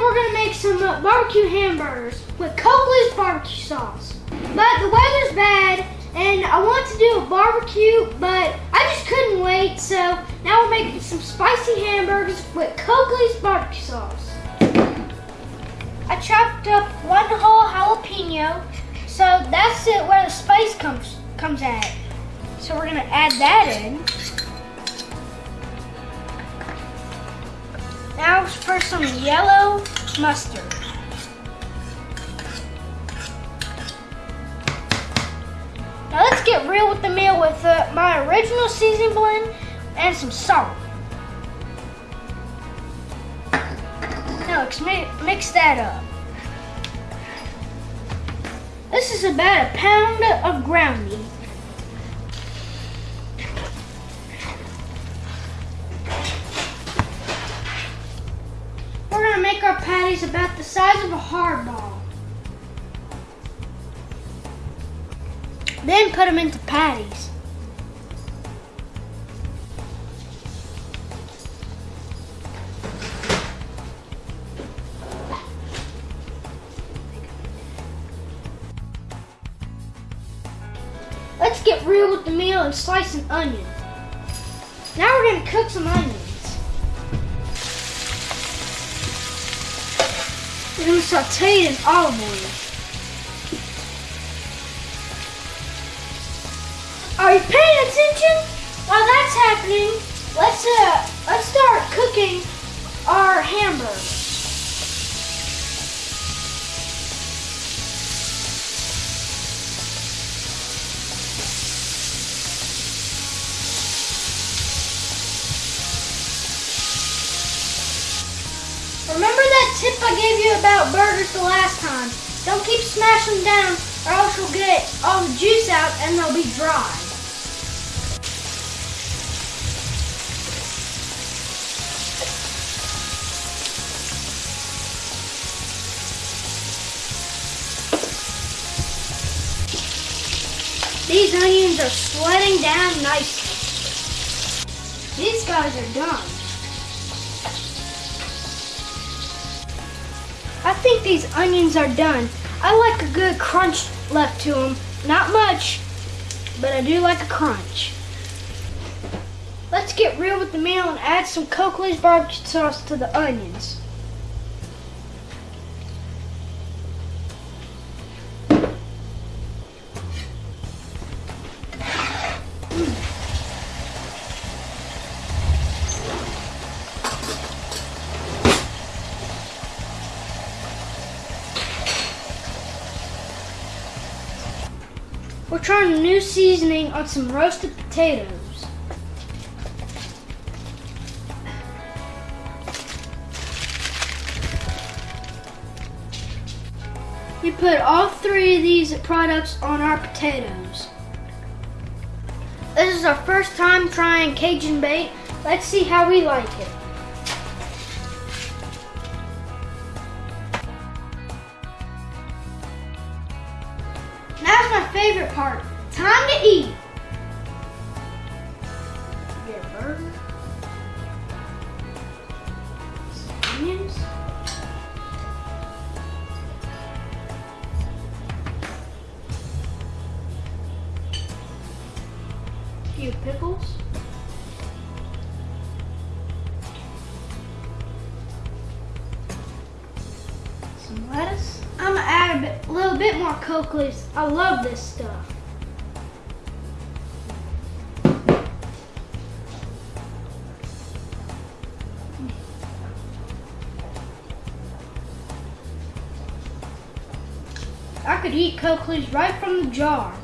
We're gonna make some uh, barbecue hamburgers with Coakley's barbecue sauce. But the weather's bad and I want to do a barbecue, but I just couldn't wait. So now we're making some spicy hamburgers with Coakley's barbecue sauce. I chopped up one whole jalapeno, so that's it where the spice comes comes at. So we're gonna add that in. Now for some yellow mustard. Now let's get real with the meal with uh, my original seasoning blend and some salt. Now let's mi- mix that up. This is about a pound of ground meat. Make about the size of a hard ball. Then put them into patties. Let's get real with the meal and slice an onion. Now we're gonna cook some onions. We're gonna saute in olive oil. Are you paying attention? While that's happening, let's uh let's start cooking our hamburger. Remember tip I gave you about burgers the last time? Don't keep smashing them down or else you'll get all the juice out and they'll be dry. These onions are sweating down nicely. These guys are done. I think these onions are done. I like a good crunch left to them. Not much, but I do like a crunch. Let's get real with the meal and add some Coakley's barbecue sauce to the onions. We're trying a new seasoning on some roasted potatoes. We put all three of these products on our potatoes. This is our first time trying Cajun bait. Let's see how we like it. Now's my favorite part. Time to eat. Get a burger. Some onions. Few pickles. A little bit more Coakley's. I love this stuff. I could eat Coakley's right from the jar.